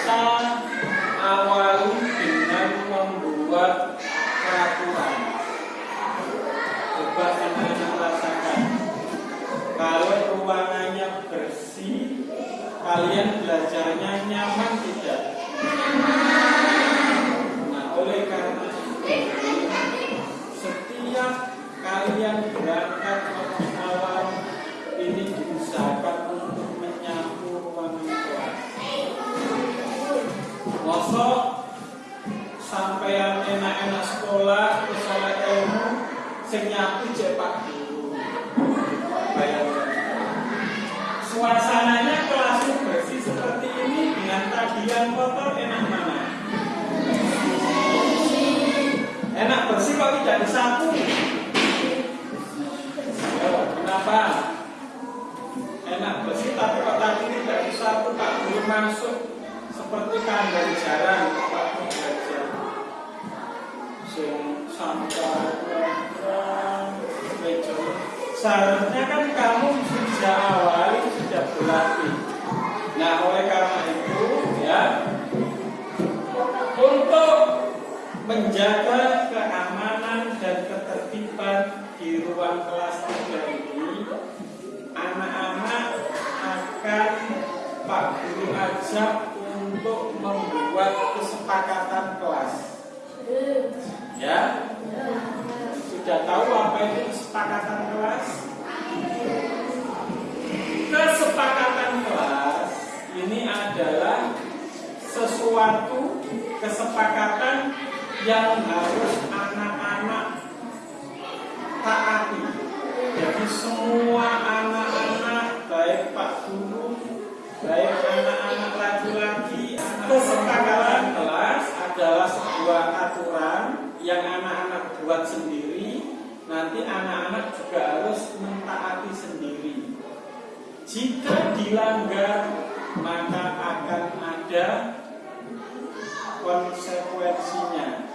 kita awali dengan membuat peraturan. Coba anak-anak rasakan. Kalau ruangannya bersih, kalian belajarnya nyaman tidak? Nah, oleh karena itu, setiap kalian berangkat mosok sampeyan enak-enak sekolah terus oleh ilmu sing nyapu. Suasananya kelas bersih seperti ini dengan tagihan kotor enak mana? Enak bersih kok tidak disapu? Kenapa? Enak bersih tapi kok tadi tidak disapu Pak Guru masuk seperti jarang Pak Guru belajar. Sing sampah meja. Seharusnya kan kamu sejak awal sudah berlatih. Nah, oleh karena itu ya untuk menjaga keamanan dan ketertiban di ruang kelas tiga ini, anak-anak akan Pak Guru ajak membuat kesepakatan kelas. Ya, sudah tahu apa itu kesepakatan kelas? Kesepakatan kelas ini adalah sesuatu kesepakatan yang harus anak-anak taati. Jadi semua anak-anak baik Pak Guru, baik anak-anak laki-laki, kesepakatan kelas adalah sebuah aturan yang anak-anak buat sendiri. Nanti anak-anak juga harus mentaati sendiri. Jika dilanggar, maka akan ada konsekuensinya.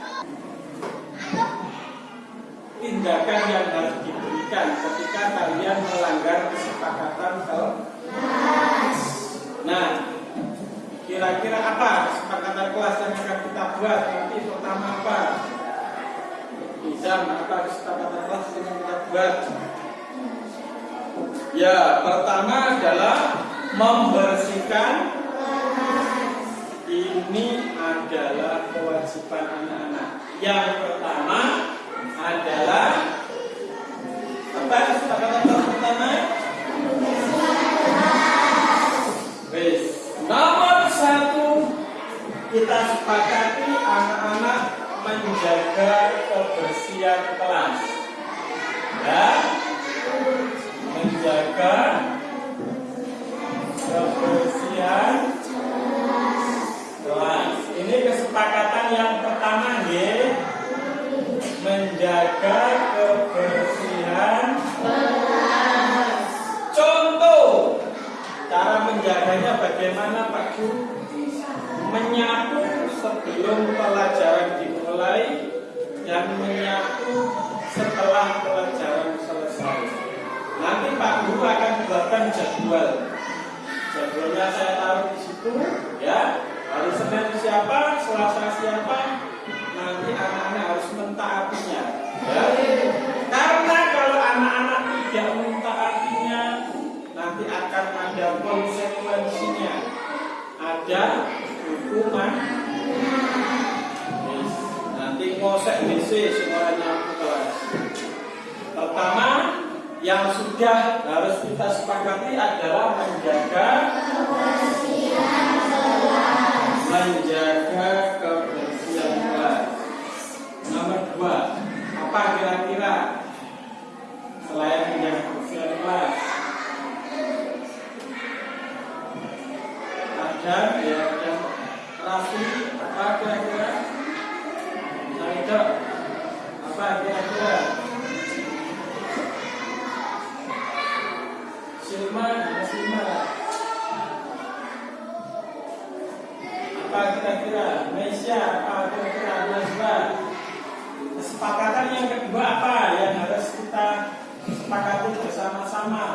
Tindakan yang harus diberikan ketika kalian melanggar kesepakatan kelas. Nah, kira-kira apa kesepakatan kelas yang akan kita buat? Nanti pertama apa? Izam, apa kesepakatan kelas yang kita buat? Ya, pertama adalah membersihkan ini adalah kewajiban anak-anak. Yang pertama adalah kebersihan kelas. Ya, menjaga kebersihan kelas. Ini kesepakatan yang pertama, ya. Menjaga kebersihan kelas. Contoh cara menjaganya bagaimana Pak Guru? Menyapu sebelum pelajaran dimulai dan menyapu setelah pelajaran selesai. Nanti Pak Guru akan buatkan jadwal. Jadwalnya saya taruh di situ, ya. Hari Senin siapa, Selasa siapa, nanti anak-anak harus mentaatinya. Yang sudah harus kita sepakati adalah menjaga menjaga kebersihan. Nomor dua, apa kira-kira Sama.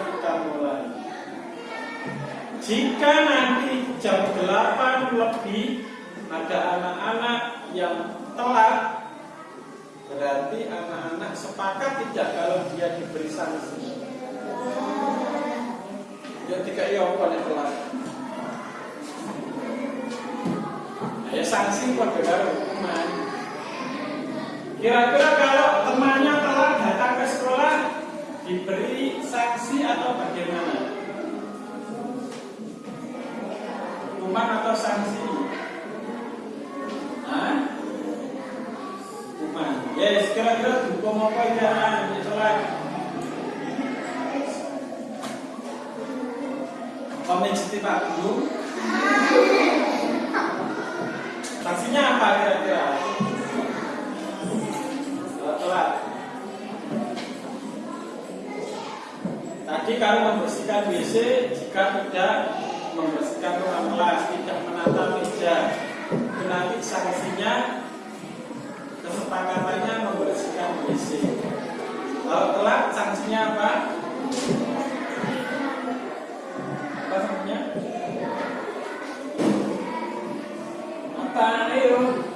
Kita mulai. Jika nanti jam delapan lebih ada anak-anak yang telat, berarti anak-anak sepakat tidak kalau dia diberi sanksi. Ya tiga iya apa yang telat. Ya sanksi pada hukuman. Kira-kira kalau temannya telat datang ke sekolah diberi sanksi atau bagaimana? Hukuman atau sanksi? Hah? Hukuman. Yes, kira-kira hukum apa ya? Sholat. Komisi Pak Guru. Sanksinya apa kira-kira? Kalau Tadi kalau membersihkan WC jika tidak membersihkan ruang kelas, tidak menata meja, itu nanti sanksinya kesepakatannya membersihkan WC. Kalau telat sanksinya apa? Apa sanksinya? Apa? Ayo.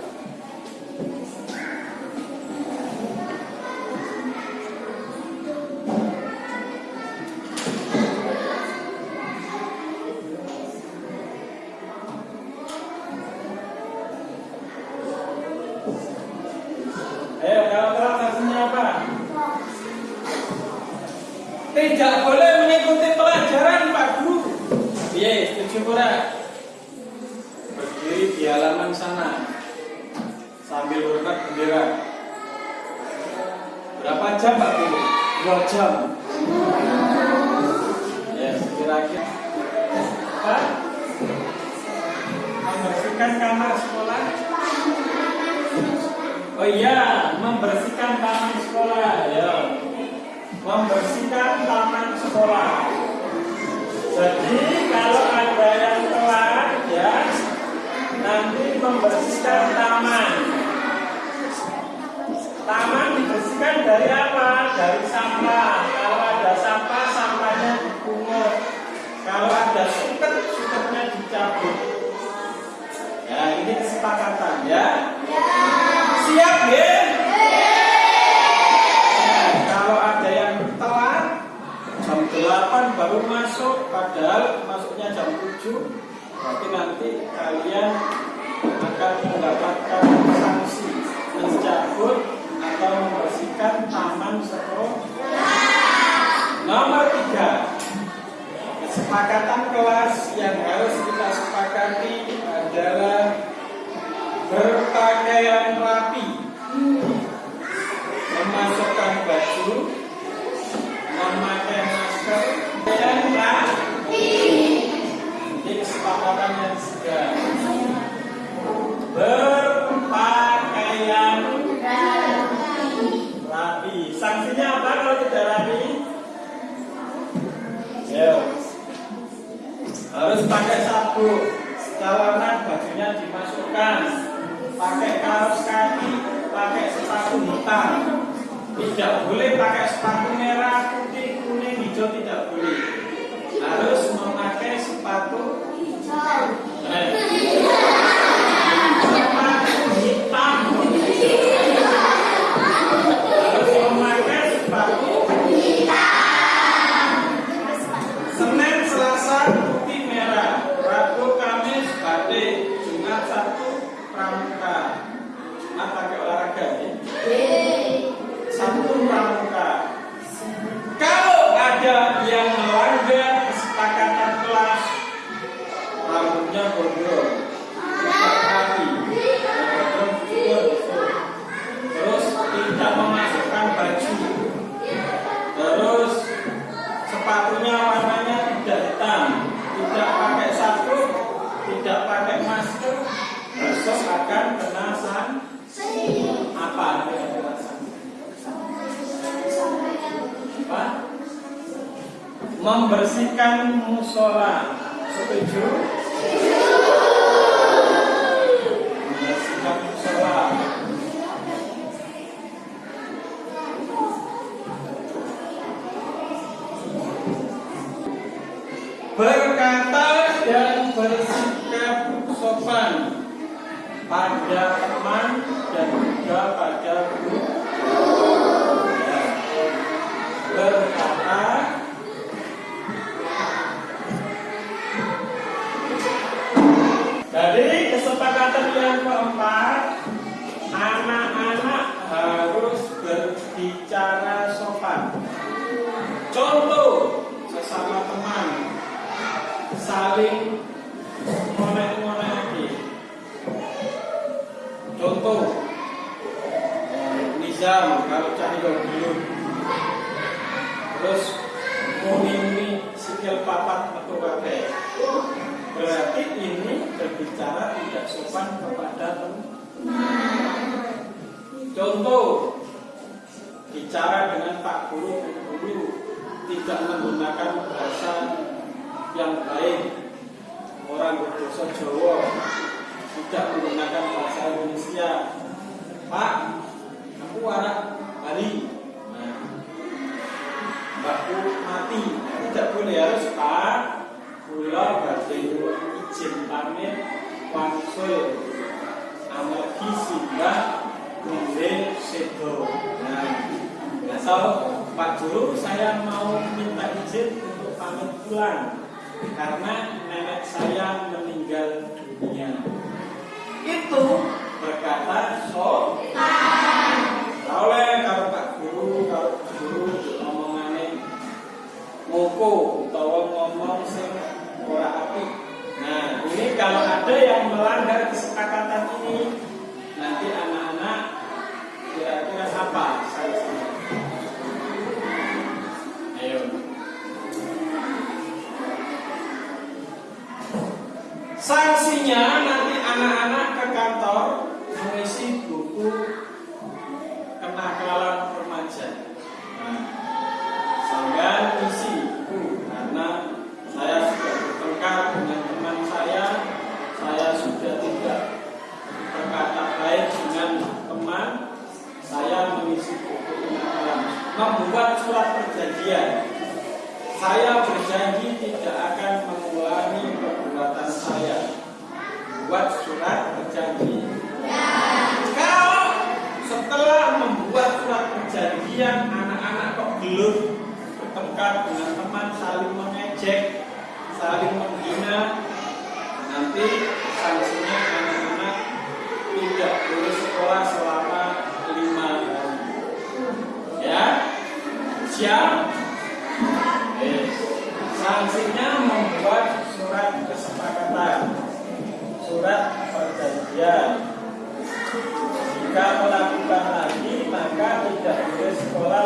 Berapa jam Pak Guru? Dua jam. Ya, kira-kira. Apa? Membersihkan kamar sekolah. Oh iya, membersihkan taman sekolah, ya. Membersihkan taman sekolah. Jadi kalau ada yang telat, ya, nanti membersihkan. Taman dari apa? Dari sampah. Kalau ada sampah, sampahnya dipungut. Kalau ada suket, suketnya dicabut. Ya, ini kesepakatan ya. Siap ya? Kalau ada yang telat jam 8 baru masuk padahal masuknya jam 7 berarti nanti kalian akan mendapatkan sanksi sabuk. Jalanan bajunya dimasukkan. Pakai kaos kaki, pakai sepatu hitam. Tidak boleh pakai sepatu merah, putih, kuning, hijau tidak boleh. Harus memakai sepatu eh, Jadi kesepakatan yang keempat Anak-anak harus berbicara sopan. Contoh sesama teman Saling ngonek-ngonek Contoh Nizam kalau cari belum Terus muni-muni sikil papat atau kabeh berbicara tidak sopan kepada teman. Contoh, bicara dengan Pak Guru, Bu Guru tidak menggunakan bahasa yang baik. Orang berbahasa Jawa tidak menggunakan bahasa Indonesia. Pak, aku anak Bali. Nah, Mbakku mati, tidak boleh harus Pak kula nyuwun izin pamit wangsul amargi simbah gule sedo. Nah, nah so, Pak Guru saya mau minta izin untuk pamit pulang karena nenek saya meninggal dunia. Itu berkata so oleh kalau Pak Guru kalau Guru ngomongannya ngoko utawa ngomong sing ora api. Nah, ini kalau ada yang melanggar kesepakatan ini, nanti anak-anak kira-kira apa? Ayo. Sanksinya nanti anak-anak ke kantor mengisi buku bertengkar dengan teman saling mengejek, saling menghina, nanti sanksinya anak-anak tidak boleh sekolah selama lima hari. Ya, siap? Sanksinya membuat surat kesepakatan, surat perjanjian. Jika melakukan lagi maka tidak boleh sekolah